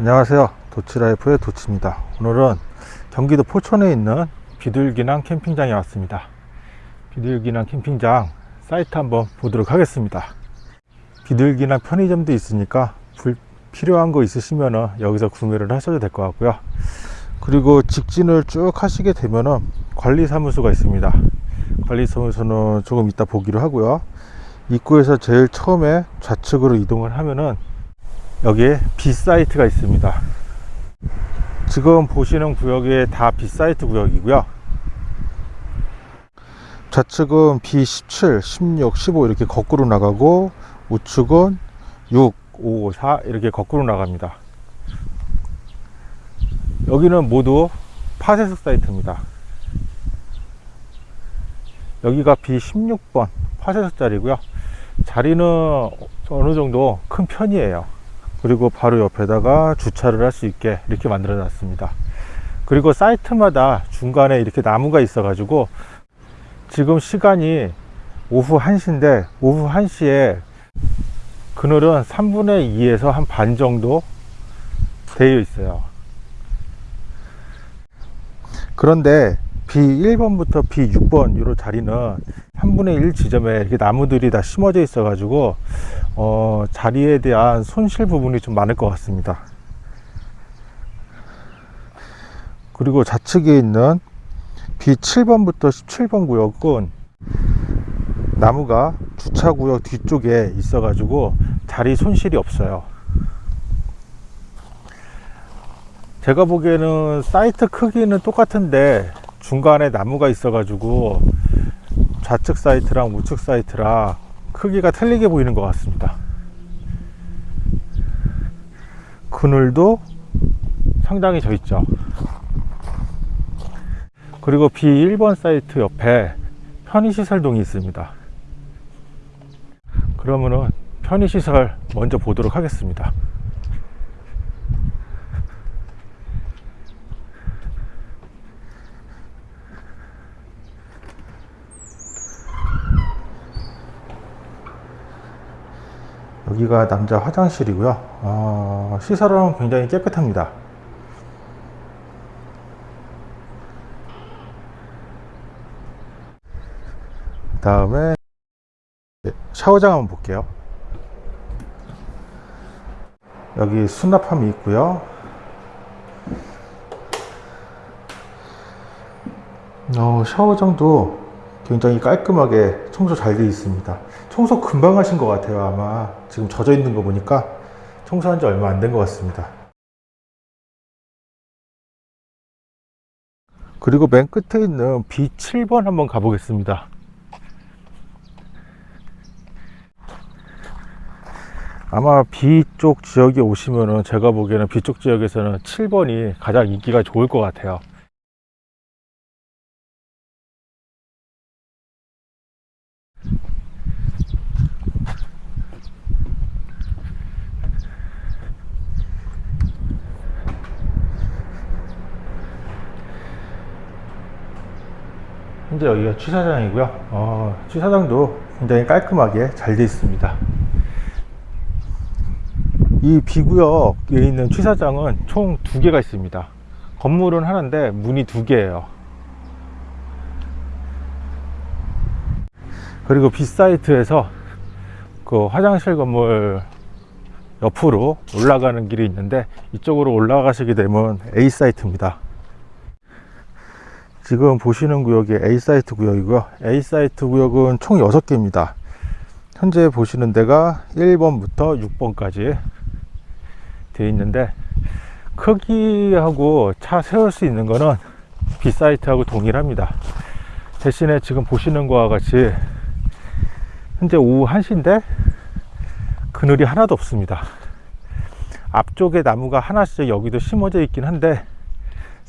안녕하세요. 도치라이프의 도치입니다. 오늘은 경기도 포천에 있는 비둘기낭 캠핑장에 왔습니다. 비둘기낭 캠핑장 사이트 한번 보도록 하겠습니다. 비둘기낭 편의점도 있으니까 불, 필요한 거 있으시면 여기서 구매를 하셔도 될 것 같고요. 그리고 직진을 쭉 하시게 되면은 관리사무소가 있습니다. 관리사무소는 조금 이따 보기로 하고요. 입구에서 제일 처음에 좌측으로 이동을 하면은 여기에 B사이트가 있습니다. 지금 보시는 구역이 다 B사이트 구역이고요. 좌측은 B17, 16, 15 이렇게 거꾸로 나가고 우측은 6, 5, 4 이렇게 거꾸로 나갑니다. 여기는 모두 파쇄석 사이트입니다. 여기가 B16번 파쇄석 자리고요. 자리는 어느 정도 큰 편이에요 그리고 바로 옆에다가 주차를 할 수 있게 이렇게 만들어 놨습니다. 그리고 사이트마다 중간에 이렇게 나무가 있어 가지고 지금 시간이 오후 1시인데 오후 1시에 그늘은 3분의 2에서 한 반 정도 되어 있어요. 그런데 B1번부터 B6번 이 자리는 3분의 1 지점에 이렇게 나무들이 다 심어져 있어 가지고 어, 자리에 대한 손실 부분이 좀 많을 것 같습니다. 그리고 좌측에 있는 B7번부터 17번 구역은 나무가 주차구역 뒤쪽에 있어 가지고 자리 손실이 없어요. 제가 보기에는 사이트 크기는 똑같은데 중간에 나무가 있어 가지고 좌측 사이트랑 우측 사이트랑 크기가 틀리게 보이는 것 같습니다. 그늘도 상당히 져 있죠. 그리고 B1번 사이트 옆에 편의시설동이 있습니다. 그러면은 편의시설 먼저 보도록 하겠습니다 여기가 남자 화장실이고요. 어, 시설은 굉장히 깨끗합니다. 다음에 샤워장 한번 볼게요. 여기 수납함이 있고요. 어, 샤워장도 굉장히 깔끔하게 청소 잘 되어 있습니다 청소 금방 하신 것 같아요 아마. 지금 젖어 있는 거 보니까 청소한 지 얼마 안 된 것 같습니다. 그리고 맨 끝에 있는 B7번 한번 가보겠습니다. 아마 B쪽 지역에 오시면은 제가 보기에는 B쪽 지역에서는 7번이 가장 인기가 좋을 것 같아요 현재 여기가 취사장이고요. 어, 취사장도 굉장히 깔끔하게 잘 되어 있습니다. 이 B구역에 있는 취사장은 총 두 개가 있습니다. 건물은 하나인데 문이 두 개예요. 그리고 B사이트에서 그 화장실 건물 옆으로 올라가는 길이 있는데 이쪽으로 올라가시게 되면 A사이트입니다 지금 보시는 구역이 A사이트 구역이고요. A사이트 구역은 총 6개입니다. 현재 보시는 데가 1번부터 6번까지 되어 있는데 크기하고 차 세울 수 있는 거는 B사이트하고 동일합니다. 대신에 지금 보시는 것과 같이 현재 오후 1시인데 그늘이 하나도 없습니다. 앞쪽에 나무가 하나씩 여기도 심어져 있긴 한데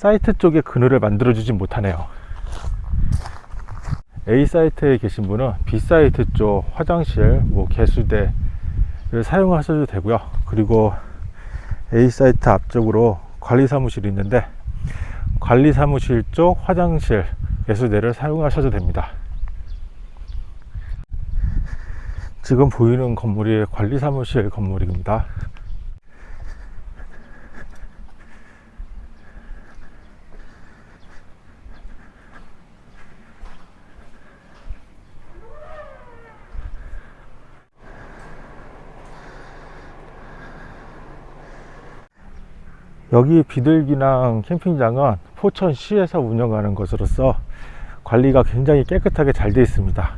사이트 쪽에 그늘을 만들어 주진 못하네요. A 사이트에 계신 분은 B 사이트 쪽 화장실 뭐 개수대를 사용하셔도 되고요. 그리고 A 사이트 앞쪽으로 관리 사무실이 있는데 관리 사무실 쪽 화장실 개수대를 사용하셔도 됩니다. 지금 보이는 건물이 관리 사무실 건물입니다 여기 비둘기낭 캠핑장은 포천시에서 운영하는 것으로서 관리가 굉장히 깨끗하게 잘 되어 있습니다.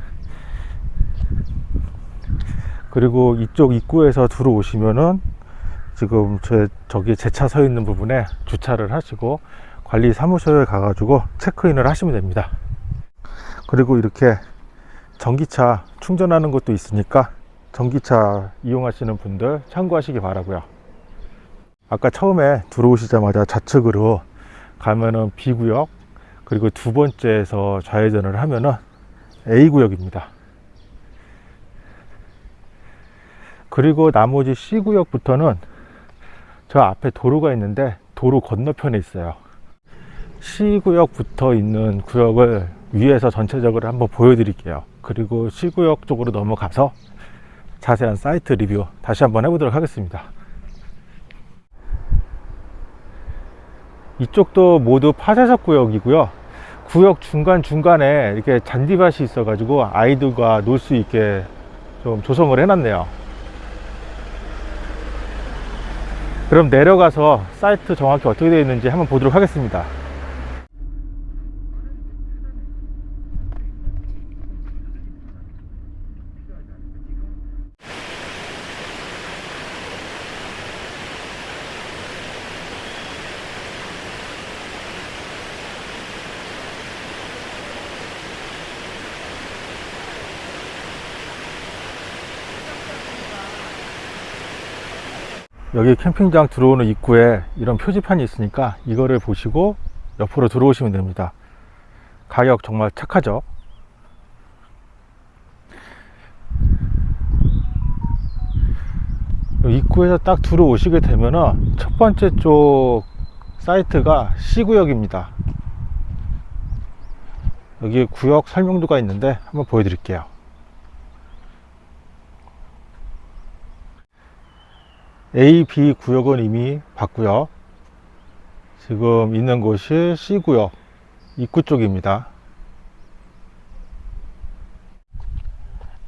그리고 이쪽 입구에서 들어오시면은 지금 제 저기 제 차 서 있는 부분에 주차를 하시고 관리 사무소에 가가지고 체크인을 하시면 됩니다. 그리고 이렇게 전기차 충전하는 것도 있으니까 전기차 이용하시는 분들 참고하시기 바라고요. 아까 처음에 들어오시자마자 좌측으로 가면은 B구역 그리고 두 번째에서 좌회전을 하면은 A구역입니다. 그리고 나머지 C구역부터는 저 앞에 도로가 있는데 도로 건너편에 있어요. C구역 붙어 있는 구역을 위에서 전체적으로 한번 보여드릴게요. 그리고 C구역 쪽으로 넘어가서 자세한 사이트 리뷰 다시 한번 해보도록 하겠습니다. 이쪽도 모두 파쇄석 구역이고요. 구역 중간중간에 이렇게 잔디밭이 있어 가지고 아이들과 놀 수 있게 좀 조성을 해놨네요. 그럼 내려가서 사이트 정확히 어떻게 되어 있는지 한번 보도록 하겠습니다. 여기 캠핑장 들어오는 입구에 이런 표지판이 있으니까 이거를 보시고 옆으로 들어오시면 됩니다. 가격 정말 착하죠? 입구에서 딱 들어오시게 되면은 첫 번째 쪽 사이트가 C구역입니다. 여기 구역 설명도가 있는데 한번 보여드릴게요. A, B 구역은 이미 봤고요. 지금 있는 곳이 C 구역 입구 쪽입니다.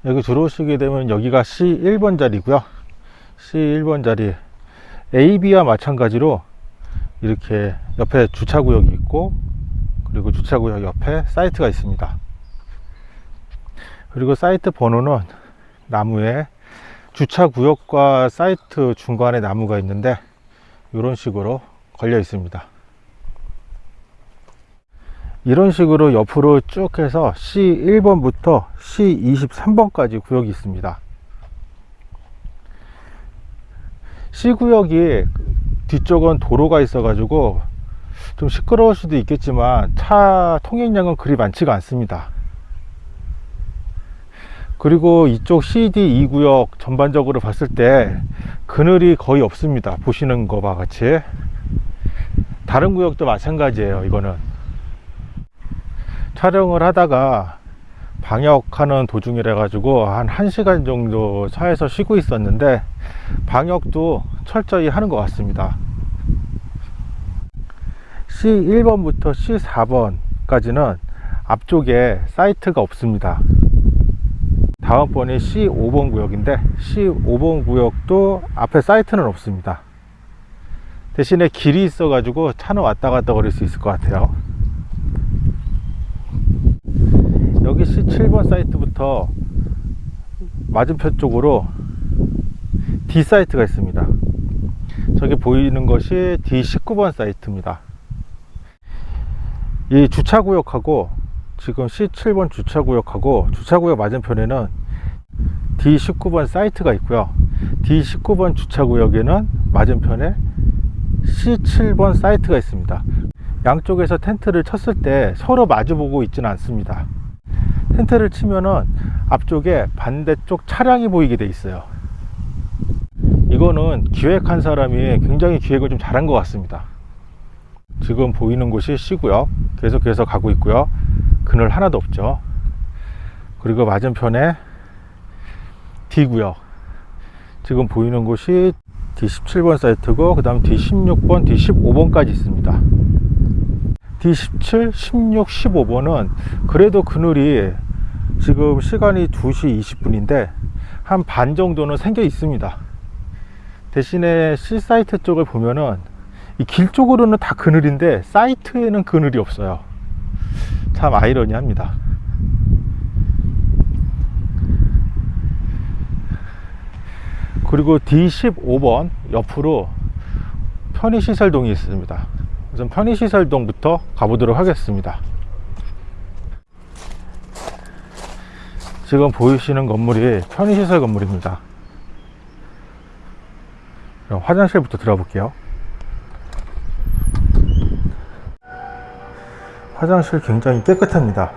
여기 들어오시게 되면 여기가 C 1번 자리고요. C 1번 자리 A, B와 마찬가지로 이렇게 옆에 주차구역이 있고 그리고 주차구역 옆에 사이트가 있습니다. 그리고 사이트 번호는 나무에 주차 구역과 사이트 중간에 나무가 있는데 이런 식으로 걸려 있습니다. 이런 식으로 옆으로 쭉 해서 C1번부터 C23번까지 구역이 있습니다. C구역이 뒤쪽은 도로가 있어 가지고 좀 시끄러울 수도 있겠지만 차 통행량은 그리 많지가 않습니다 그리고 이쪽 CD 2구역 전반적으로 봤을 때 그늘이 거의 없습니다. 보시는 것과 같이. 다른 구역도 마찬가지예요 이거는. 촬영을 하다가 방역하는 도중이라 가지고 한 1시간 정도 차에서 쉬고 있었는데 방역도 철저히 하는 것 같습니다. C1번부터 C4번까지는 앞쪽에 사이트가 없습니다 다음번이 C5번 구역인데 C5번 구역도 앞에 사이트는 없습니다. 대신에 길이 있어 가지고 차는 왔다 갔다 거릴 수 있을 것 같아요. 여기 C7번 사이트부터 맞은편 쪽으로 D 사이트가 있습니다. 저기 보이는 것이 D19번 사이트입니다. 이 주차구역하고 지금 C7번 주차구역하고 주차구역 맞은편에는 D19번 사이트가 있고요. D19번 주차구역에는 맞은편에 C7번 사이트가 있습니다. 양쪽에서 텐트를 쳤을 때 서로 마주보고 있지는 않습니다. 텐트를 치면은 앞쪽에 반대쪽 차량이 보이게 돼 있어요. 이거는 기획한 사람이 굉장히 기획을 좀 잘한 것 같습니다. 지금 보이는 곳이 C구역. 계속해서 가고 있고요 그늘 하나도 없죠. 그리고 맞은편에 D구역. 지금 보이는 곳이 D17번 사이트고 그 다음 D16번 D15번까지 있습니다. D17, 16, 15번은 그래도 그늘이 지금 시간이 2시 20분인데 한 반 정도는 생겨 있습니다. 대신에 C 사이트 쪽을 보면은 이 길 쪽으로는 다 그늘인데 사이트에는 그늘이 없어요. 참 아이러니합니다. 그리고 D15번 옆으로 편의시설동이 있습니다. 우선 편의시설동부터 가보도록 하겠습니다. 지금 보이시는 건물이 편의시설 건물입니다. 화장실부터 들어볼게요. 화장실 굉장히 깨끗합니다.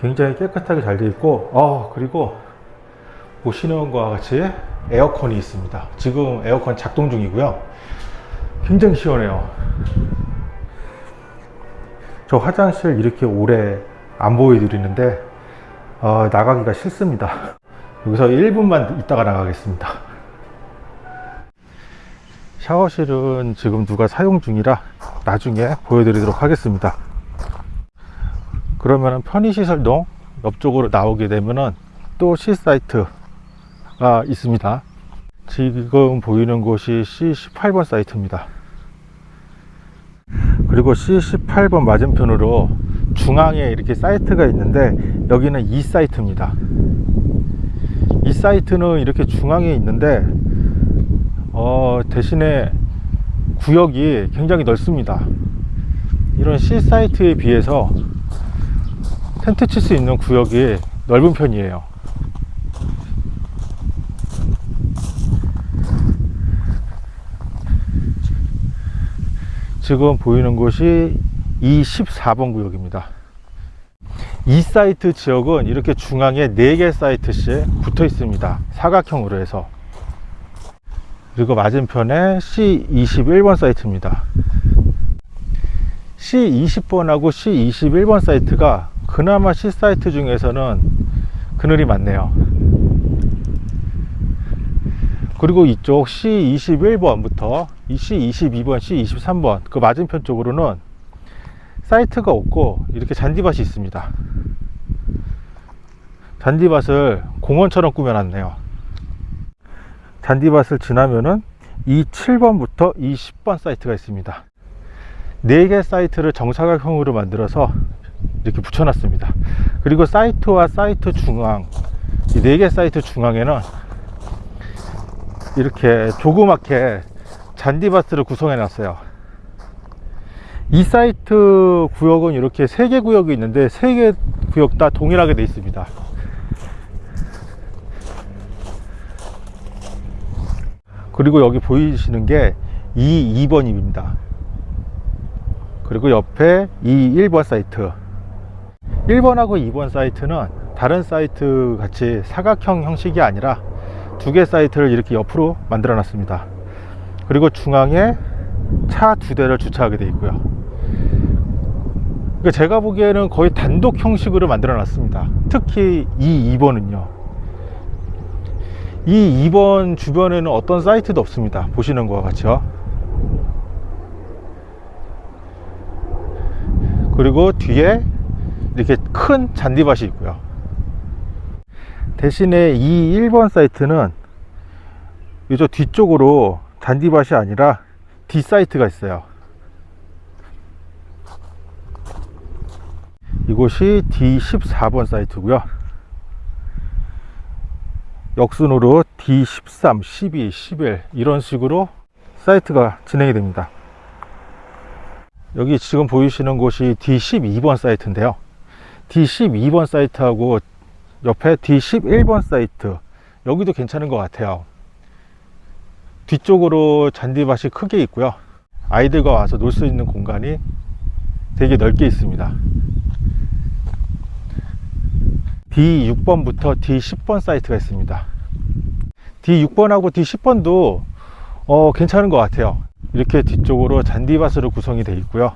굉장히 깨끗하게 잘 되어 있고, 어, 그리고 보시는 것과 같이 에어컨이 있습니다. 지금 에어컨 작동 중이고요. 굉장히 시원해요. 저 화장실 이렇게 오래 안 보여드리는데 어, 나가기가 싫습니다. 여기서 1분만 있다가 나가겠습니다. 샤워실은 지금 누가 사용 중이라 나중에 보여드리도록 하겠습니다. 그러면 편의시설동 옆쪽으로 나오게 되면은 또 C사이트가 있습니다. 지금 보이는 곳이 C18번 사이트입니다. 그리고 C18번 맞은편으로 중앙에 이렇게 사이트가 있는데 여기는 이 사이트입니다. 이 사이트는 이렇게 중앙에 있는데 어, 대신에 구역이 굉장히 넓습니다. 이런 C 사이트에 비해서 텐트 칠 수 있는 구역이 넓은 편이에요. 지금 보이는 곳이 이 14번 구역입니다. 이 사이트 지역은 이렇게 중앙에 4개 사이트씩 붙어 있습니다. 사각형으로 해서. 그리고 맞은편에 C21번 사이트입니다. C20번하고 C21번 사이트가 그나마 C 사이트 중에서는 그늘이 많네요. 그리고 이쪽 C21번부터 C22번, C23번 그 맞은편 쪽으로는 사이트가 없고 이렇게 잔디밭이 있습니다. 잔디밭을 공원처럼 꾸며놨네요. 잔디밭을 지나면은 이 7번부터 이 10번 사이트가 있습니다. 4개 사이트를 정사각형으로 만들어서 이렇게 붙여놨습니다. 그리고 사이트와 사이트 중앙, 이 4개 사이트 중앙에는 이렇게 조그맣게 잔디밭을 구성해 놨어요. 이 사이트 구역은 이렇게 3개 구역이 있는데 3개 구역 다 동일하게 되어 있습니다. 그리고 여기 보이시는 게 이 2번입니다. 그리고 옆에 이 1번 사이트. 1번하고 2번 사이트는 다른 사이트 같이 사각형 형식이 아니라 두 개 사이트를 이렇게 옆으로 만들어 놨습니다. 그리고 중앙에 차 두 대를 주차하게 되어 있고요. 그러니까 제가 보기에는 거의 단독 형식으로 만들어 놨습니다. 특히 이 2번은요 이 2번 주변에는 어떤 사이트도 없습니다. 보시는 것과 같이요. 그리고 뒤에 이렇게 큰 잔디밭이 있고요. 대신에 이 1번 사이트는 이쪽 뒤쪽으로 잔디밭이 아니라 D 사이트가 있어요. 이곳이 D14번 사이트고요 역순으로 D13, 12, 11 이런 식으로 사이트가 진행이 됩니다. 여기 지금 보이시는 곳이 D12번 사이트인데요. D12번 사이트하고 옆에 D11번 사이트 여기도 괜찮은 것 같아요. 뒤쪽으로 잔디밭이 크게 있고요. 아이들과 와서 놀 수 있는 공간이 되게 넓게 있습니다 D6번부터 D10번 사이트가 있습니다. D6번하고 D10번도 어, 괜찮은 것 같아요. 이렇게 뒤쪽으로 잔디밭으로 구성이 되어 있고요.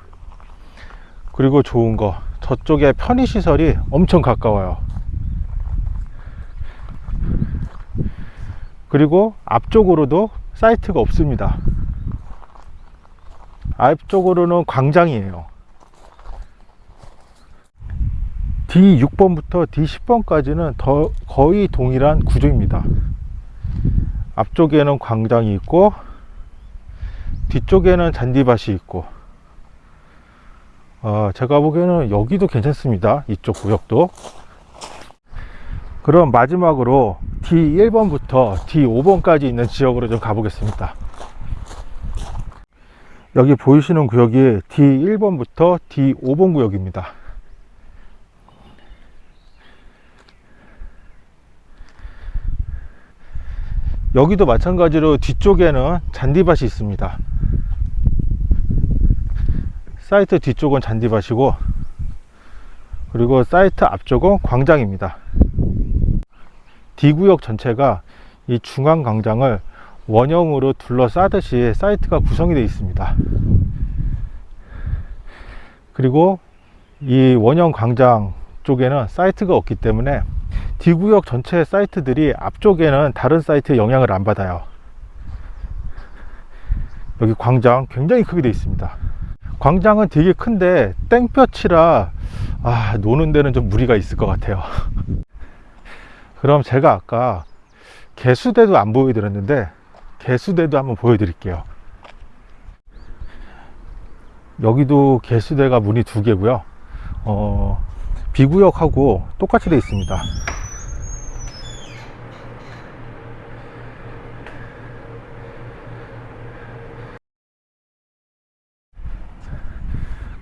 그리고 좋은 거 저쪽에 편의시설이 엄청 가까워요. 그리고 앞쪽으로도 사이트가 없습니다. 앞쪽으로는 광장이에요 D6번부터 D10번까지는 더 거의 동일한 구조입니다. 앞쪽에는 광장이 있고 뒤쪽에는 잔디밭이 있고 어, 제가 보기에는 여기도 괜찮습니다. 이쪽 구역도. 그럼 마지막으로 D1번부터 D5번까지 있는 지역으로 좀 가보겠습니다. 여기 보이시는 구역이 D1번부터 D5번 구역입니다 여기도 마찬가지로 뒤쪽에는 잔디밭이 있습니다. 사이트 뒤쪽은 잔디밭이고 그리고 사이트 앞쪽은 광장입니다. D구역 전체가 이 중앙 광장을 원형으로 둘러싸듯이 사이트가 구성이 되어 있습니다. 그리고 이 원형 광장 쪽에는 사이트가 없기 때문에 D구역 전체 사이트들이 앞쪽에는 다른 사이트에 영향을 안 받아요. 여기 광장 굉장히 크게 되어 있습니다. 광장은 되게 큰데 땡볕이라 아, 노는 데는 좀 무리가 있을 것 같아요. 그럼 제가 아까 개수대도 안 보여드렸는데 개수대도 한번 보여드릴게요. 여기도 개수대가 문이 두 개고요. 어, 비구역하고 똑같이 되어 있습니다.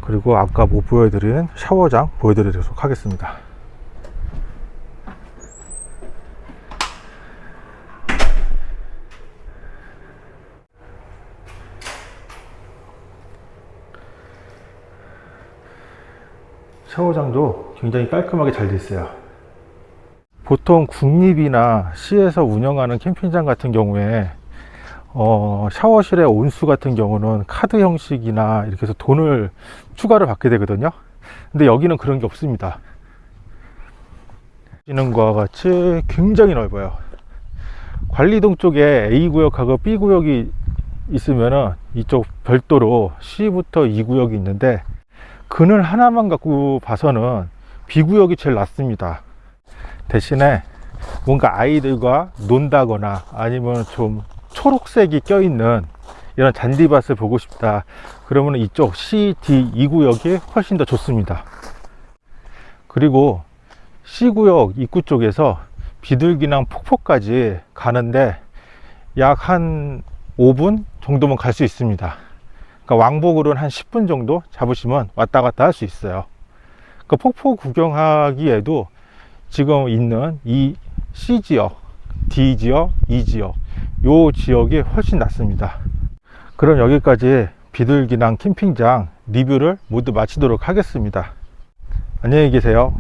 그리고 아까 못 보여드린 샤워장 보여드리도록 하겠습니다. 샤워장도 굉장히 깔끔하게 잘 되어 있어요. 보통 국립이나 시에서 운영하는 캠핑장 같은 경우에 어, 샤워실의 온수 같은 경우는 카드 형식이나 이렇게 해서 돈을 추가를 받게 되거든요. 근데 여기는 그런 게 없습니다. 보시는 것과 같이 굉장히 넓어요. 관리동 쪽에 A구역하고 B구역이 있으면은 이쪽 별도로 C부터 2구역이 있는데 그늘 하나만 갖고 봐서는 B구역이 제일 낫습니다. 대신에 뭔가 아이들과 논다거나 아니면 좀 초록색이 껴있는 이런 잔디밭을 보고 싶다. 그러면 이쪽 C, D 2구역이 훨씬 더 좋습니다. 그리고 C구역 입구 쪽에서 비둘기랑 폭포까지 가는데 약 한 5분 정도면 갈 수 있습니다. 그러니까 왕복으로는 한 10분 정도 잡으시면 왔다 갔다 할 수 있어요 그 폭포 구경하기에도 지금 있는 이 C 지역, D 지역, E 지역 요 지역이 훨씬 낫습니다. 그럼 여기까지 비둘기낭 캠핑장 리뷰를 모두 마치도록 하겠습니다. 안녕히 계세요